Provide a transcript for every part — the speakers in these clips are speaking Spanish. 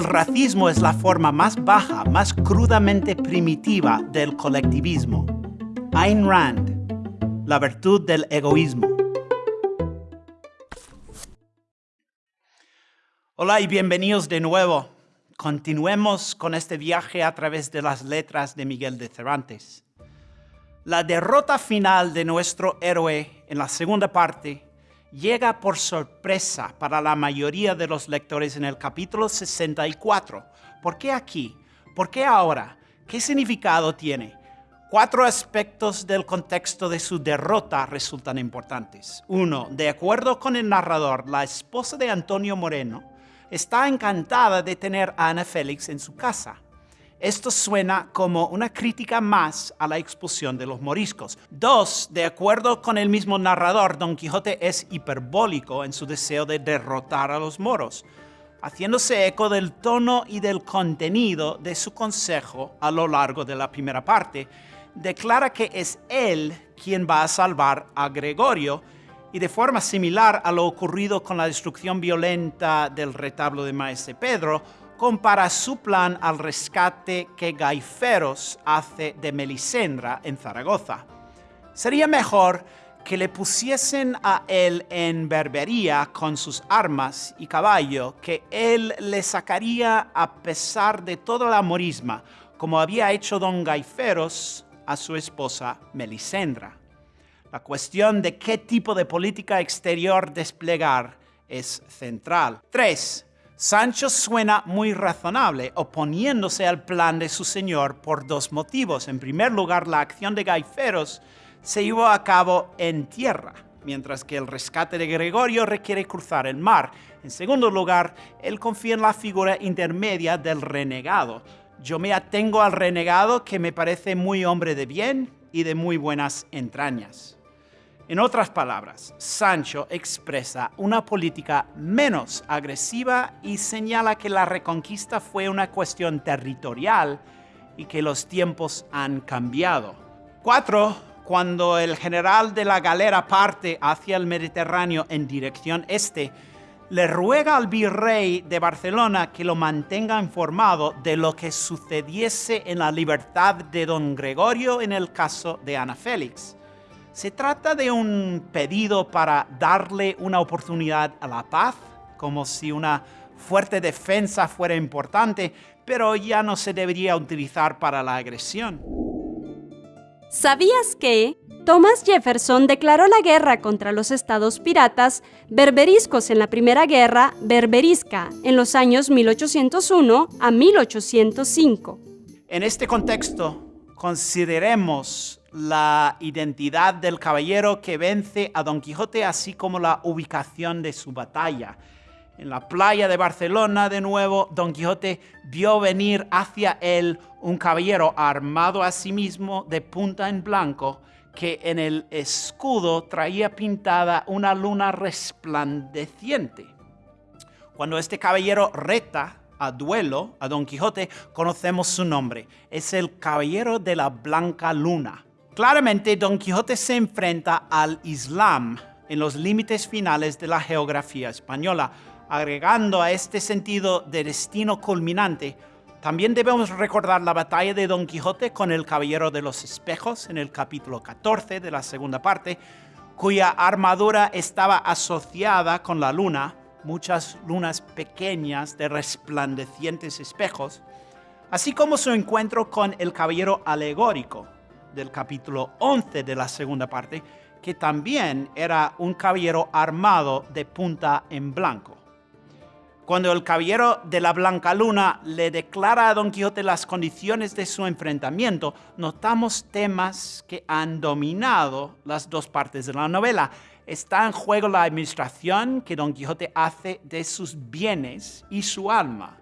El racismo es la forma más baja, más crudamente primitiva del colectivismo. Ayn Rand, la virtud del egoísmo. Hola y bienvenidos de nuevo. Continuemos con este viaje a través de las letras de Miguel de Cervantes. La derrota final de nuestro héroe en la segunda parte llega por sorpresa para la mayoría de los lectores en el capítulo 64. ¿Por qué aquí? ¿Por qué ahora? ¿Qué significado tiene? Cuatro aspectos del contexto de su derrota resultan importantes. Uno, de acuerdo con el narrador, la esposa de Antonio Moreno está encantada de tener a Ana Félix en su casa. Esto suena como una crítica más a la expulsión de los moriscos. Dos, de acuerdo con el mismo narrador, Don Quijote es hiperbólico en su deseo de derrotar a los moros, haciéndose eco del tono y del contenido de su consejo a lo largo de la primera parte. Declara que es él quien va a salvar a Gregorio y de forma similar a lo ocurrido con la destrucción violenta del retablo de Maese Pedro, compara su plan al rescate que Gaiferos hace de Melisendra en Zaragoza. Sería mejor que le pusiesen a él en berbería con sus armas y caballo, que él le sacaría a pesar de toda la morisma, como había hecho don Gaiferos a su esposa Melisendra. La cuestión de qué tipo de política exterior desplegar es central. 3. Sancho suena muy razonable, oponiéndose al plan de su señor por dos motivos. En primer lugar, la acción de Gaiferos se llevó a cabo en tierra, mientras que el rescate de Gregorio requiere cruzar el mar. En segundo lugar, él confía en la figura intermedia del renegado. Yo me atengo al renegado que me parece muy hombre de bien y de muy buenas entrañas. En otras palabras, Sancho expresa una política menos agresiva y señala que la reconquista fue una cuestión territorial y que los tiempos han cambiado. 4. Cuando el general de la galera parte hacia el Mediterráneo en dirección este, le ruega al virrey de Barcelona que lo mantenga informado de lo que sucediese en la libertad de don Gregorio en el caso de Ana Félix. ¿Se trata de un pedido para darle una oportunidad a la paz, como si una fuerte defensa fuera importante, pero ya no se debería utilizar para la agresión? ¿Sabías que Thomas Jefferson declaró la guerra contra los estados piratas berberiscos en la Primera Guerra berberisca en los años 1801 a 1805? En este contexto, consideremos la identidad del caballero que vence a Don Quijote, así como la ubicación de su batalla. En la playa de Barcelona, de nuevo, Don Quijote vio venir hacia él un caballero armado a sí mismo de punta en blanco, que en el escudo traía pintada una luna resplandeciente. Cuando este caballero reta a duelo a Don Quijote, conocemos su nombre. Es el caballero de la blanca luna. Claramente, Don Quijote se enfrenta al Islam en los límites finales de la geografía española, agregando a este sentido de destino culminante. También debemos recordar la batalla de Don Quijote con el Caballero de los Espejos en el capítulo 14 de la segunda parte, cuya armadura estaba asociada con la luna, muchas lunas pequeñas de resplandecientes espejos, así como su encuentro con el Caballero alegórico, del capítulo 11 de la segunda parte, que también era un caballero armado de punta en blanco. Cuando el caballero de la Blanca Luna le declara a Don Quijote las condiciones de su enfrentamiento, notamos temas que han dominado las dos partes de la novela. Está en juego la administración que Don Quijote hace de sus bienes y su alma.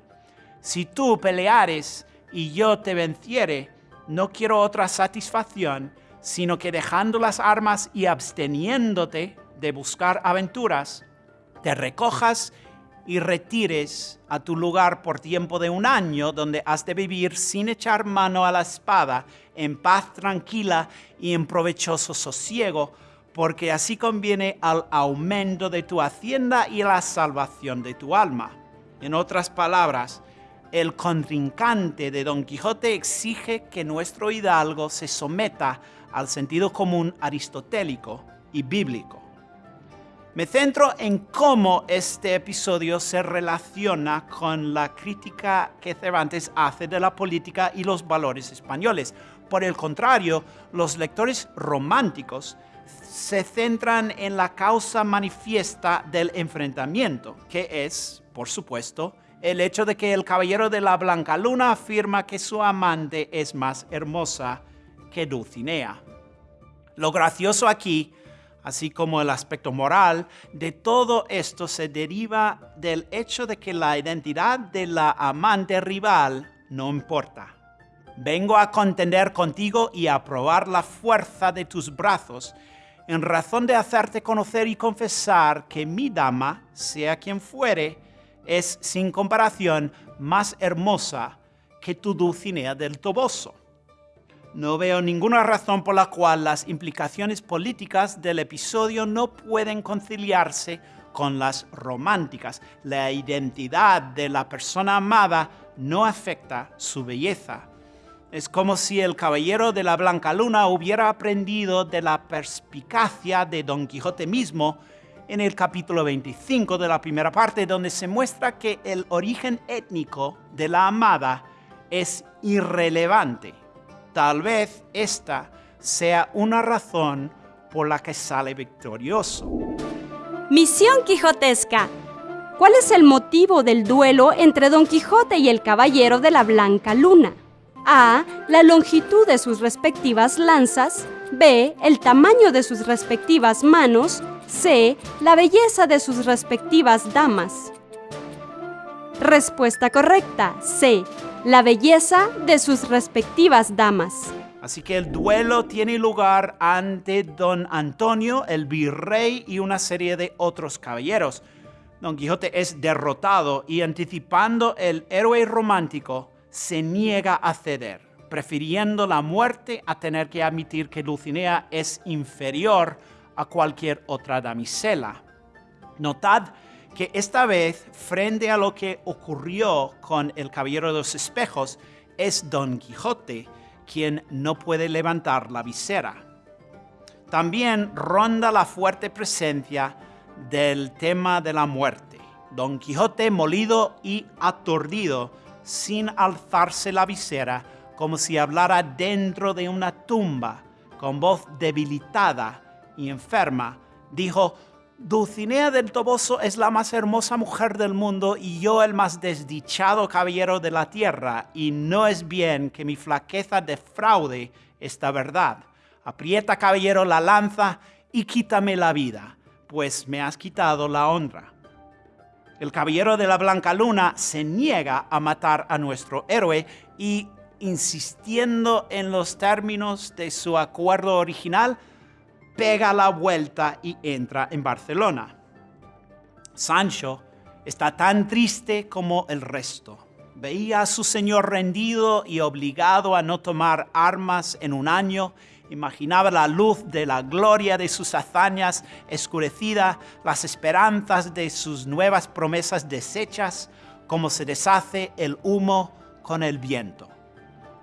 Si tú peleares y yo te venciere, no quiero otra satisfacción, sino que dejando las armas y absteniéndote de buscar aventuras, te recojas y retires a tu lugar por tiempo de un año donde has de vivir sin echar mano a la espada, en paz tranquila y en provechoso sosiego, porque así conviene al aumento de tu hacienda y la salvación de tu alma. En otras palabras, el contrincante de Don Quijote exige que nuestro hidalgo se someta al sentido común aristotélico y bíblico. Me centro en cómo este episodio se relaciona con la crítica que Cervantes hace de la política y los valores españoles. Por el contrario, los lectores románticos se centran en la causa manifiesta del enfrentamiento, que es, por supuesto, el hecho de que el caballero de la Blanca Luna afirma que su amante es más hermosa que Dulcinea. Lo gracioso aquí, así como el aspecto moral, de todo esto se deriva del hecho de que la identidad de la amante rival no importa. Vengo a contender contigo y a probar la fuerza de tus brazos, en razón de hacerte conocer y confesar que mi dama, sea quien fuere, es sin comparación más hermosa que tu Dulcinea del Toboso. No veo ninguna razón por la cual las implicaciones políticas del episodio no pueden conciliarse con las románticas. La identidad de la persona amada no afecta su belleza. Es como si el caballero de la Blanca Luna hubiera aprendido de la perspicacia de Don Quijote mismo en el capítulo 25 de la primera parte, donde se muestra que el origen étnico de la amada es irrelevante. Tal vez esta sea una razón por la que sale victorioso. Misión Quijotesca. ¿Cuál es el motivo del duelo entre Don Quijote y el Caballero de la Blanca Luna? A. La longitud de sus respectivas lanzas. B. El tamaño de sus respectivas manos. C. La belleza de sus respectivas damas. Respuesta correcta. C. La belleza de sus respectivas damas. Así que el duelo tiene lugar ante don Antonio, el virrey y una serie de otros caballeros. Don Quijote es derrotado y anticipando el héroe romántico, se niega a ceder, prefiriendo la muerte a tener que admitir que Dulcinea es inferior a cualquier otra damisela. Notad que esta vez, frente a lo que ocurrió con el Caballero de los Espejos, es Don Quijote quien no puede levantar la visera. También ronda la fuerte presencia del tema de la muerte. Don Quijote molido y aturdido, sin alzarse la visera, como si hablara dentro de una tumba, con voz debilitada y enferma, dijo, Dulcinea del Toboso es la más hermosa mujer del mundo y yo el más desdichado caballero de la tierra, y no es bien que mi flaqueza defraude esta verdad. Aprieta, caballero, la lanza y quítame la vida, pues me has quitado la honra. El caballero de la Blanca Luna se niega a matar a nuestro héroe y, insistiendo en los términos de su acuerdo original, pega la vuelta y entra en Barcelona. Sancho está tan triste como el resto. Veía a su señor rendido y obligado a no tomar armas en un año, imaginaba la luz de la gloria de sus hazañas escurecida, las esperanzas de sus nuevas promesas deshechas, como se deshace el humo con el viento.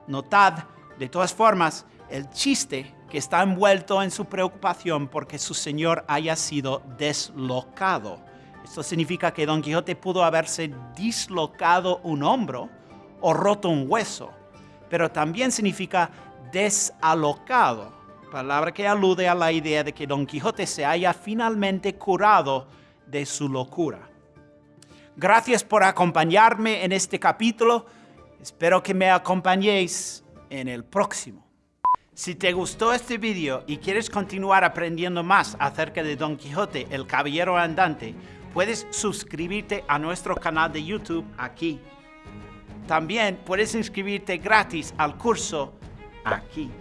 Notad, de todas formas, el chiste está envuelto en su preocupación porque su señor haya sido deslocado. Esto significa que Don Quijote pudo haberse dislocado un hombro o roto un hueso, pero también significa desalocado, palabra que alude a la idea de que Don Quijote se haya finalmente curado de su locura. Gracias por acompañarme en este capítulo. Espero que me acompañéis en el próximo. Si te gustó este video y quieres continuar aprendiendo más acerca de Don Quijote, el Caballero Andante, puedes suscribirte a nuestro canal de YouTube aquí. También puedes inscribirte gratis al curso aquí.